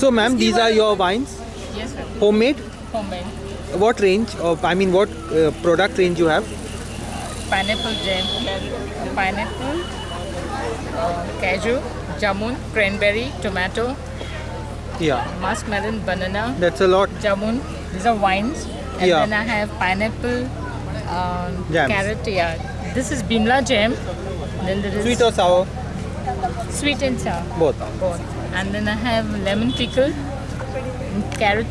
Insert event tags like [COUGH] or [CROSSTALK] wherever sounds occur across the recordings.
So, ma'am, these are your wines, Yes, sir. homemade. Homemade. What range of? I mean, what uh, product range you have? Pineapple jam, pineapple, uh, cashew, jamun, cranberry, tomato, Yeah, muskmelon, banana, that's a lot. jamun. These are wines. And Yeah. then I have pineapple, um, carrot. Yeah. This is Bimla jam. Then there is Sweet or sour? Sweet and sour. Both. Both. And then I have lemon pickle, carrot,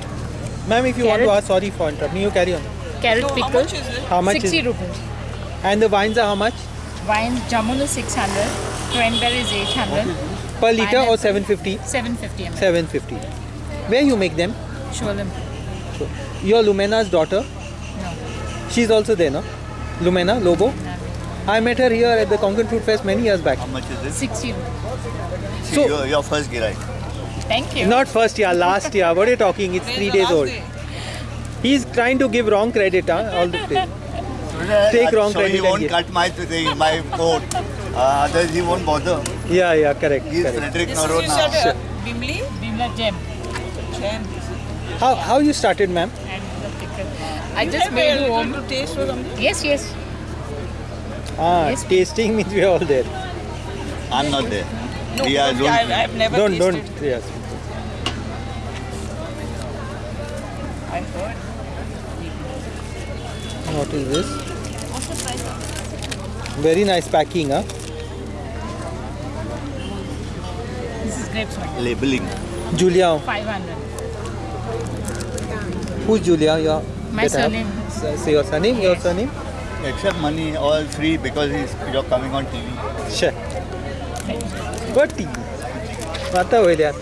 Ma'am, if you want to ask, sorry for interrupting, you carry on. carrot So how pickle. much is it? How much 60 is? rupees. And the wines are how much? Wine jamun is 600, cranberry is 800, Per liter or 750? 750 ml. 750. Where you make them? Sholam. Your Lumena's daughter. No. She's also there, no? Lumena Lobo. no. I met her here at the Konkan Fruit Fest many years back. How much is it? 60 rupees. So- your, your first girai. Thank you. Not first year, last year. What are you talking? It's three days old. day? He's trying to give wrong credit, huh? All the time. Take wrong so credit he won't cut my thing, my coat. Uh, otherwise he won't bother. Yeah, yeah, correct. He's correct. Frederick This is you Noronha. said uh, Bimli? Bimla jam Jam. How, how you started, ma'am? and the pickle. I just made a it little home. to taste or something? Yes, yes. Ah, Yes. tasting means we are all there. I'm not there. No, we are because I, don't. I've never don't, tasted. don't. Yes. I heard. What is this? Very nice packing, huh? This is grapes wine. Labeling. Julia. 500. Who's Julia? Your My that I have? surname. S- Say your surname, your surname? Except money, all free because you're coming on TV. Sure. What TV? Mata William.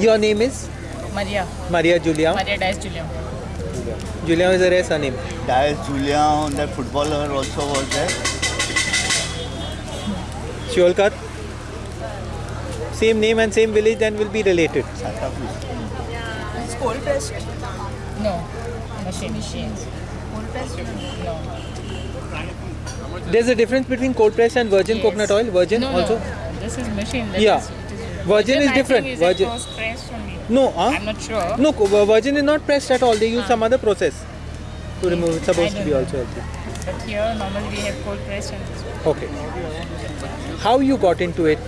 Your name is? Maria. Maria Julia. Maria Dias Julia. Julia is a rare surname. Dias Julia, that footballer also was there. Sholkar. Same name and same village and will be related. Santa Cruz. It's cold pressed. No, machine. machines. Cold pressed. No. There's a difference between cold press and virgin Yes. coconut oil. Virgin no, also. No. This is machine. That Yeah. is- is- Virgin is different. Is Virgin- only. No, huh? I'm not sure. No, virgin is not pressed at all. They use Ah. some other process to remove. It's supposed to be don't also. healthy. But here normally we have cold press and this. Okay. How you got into it?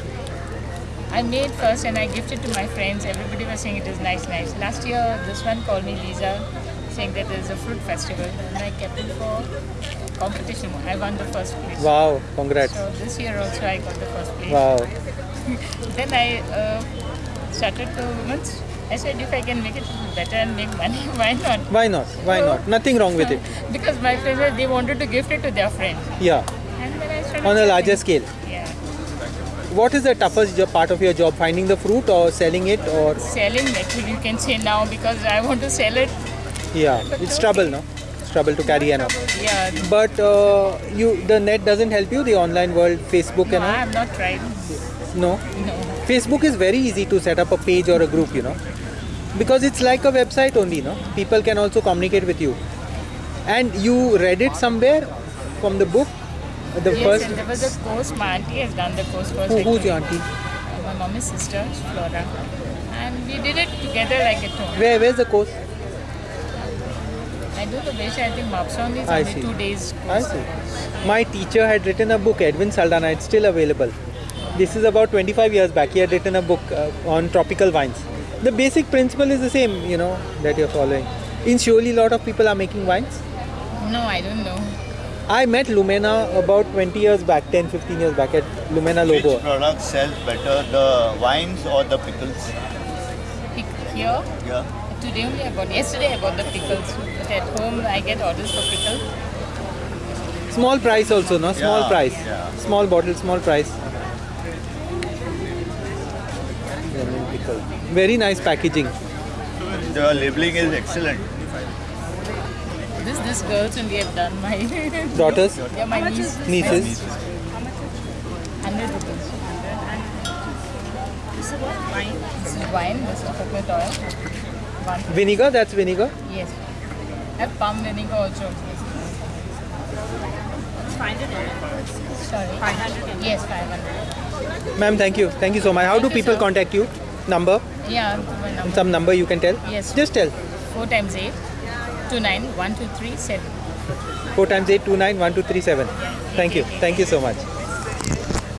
I made first and I gifted to my friends. Everybody was saying it is nice, nice. Last year, this one called me Lisa, saying that there is a fruit festival, and I kept it for competition. I won the first place. Wow, congrats. So this year also I got the first place. Wow. [LAUGHS] Then I uh, started to once I said if I can make it better and make money, [LAUGHS] why not? Why not? Why not? Nothing wrong with it. [LAUGHS] Because my friends they wanted to gift it to their friends. Yeah. and then I started On a larger scale. Yeah, What is the toughest job, part of your job? Finding the fruit or selling it or selling actually you can say now because I want to sell it. Yeah, it's trouble, no? It's trouble to carry an Yeah, But uh, you, the net doesn't help you. The online world, Facebook no, and I have not tried. No. No. Facebook is very easy to set up a page or a group, you know, because it's like a website only, no. People can also communicate with you. And you read it somewhere from the book, the yes, first. and there was a course. My auntie has done the course first. Who, who's your auntie? My mommy's sister, Flora, and we did it together like at home. Where, where's the course? I do the wish. I think Mapson is I only see. two days. I see. My teacher had written a book, Edwin Saldana. It's still available. This is about 25 years back. He had written a book uh, on tropical wines. The basic principle is the same, you know, that you're following. In Shioli, a lot of people are making wines. No, I don't know. I met Lumena about 20 years back, 10, 15 years back at Lumena Which Lobo. product sells better, the wines or the pickles? Pick here. Yeah. Today only I bought. Yesterday I bought the pickles. But at home I get orders for pickles. Small price also, no? Small Yeah, price. yeah. Small bottle, small price. Lemon pickle. Very nice packaging. The labeling is excellent. This this girls only have done my [LAUGHS] Daughters, yeah my niece. nieces. Hundred rupees. This is what wine. This is wine. This is coconut oil. One. Vinegar, that's vinegar. Yes. I have palm vinegar also. Sorry. 500. Yes, 500. Ma'am, thank you. Thank you so much. How do Thank you, people sir. contact you? Number? Yeah, number. Some number you can tell? Yes. Just tell. 4 times 8, 2 9, 1 2 3 7. 4 times 8, 2, 9, 1, 2, 3, 7. Thank you. Thank you so much.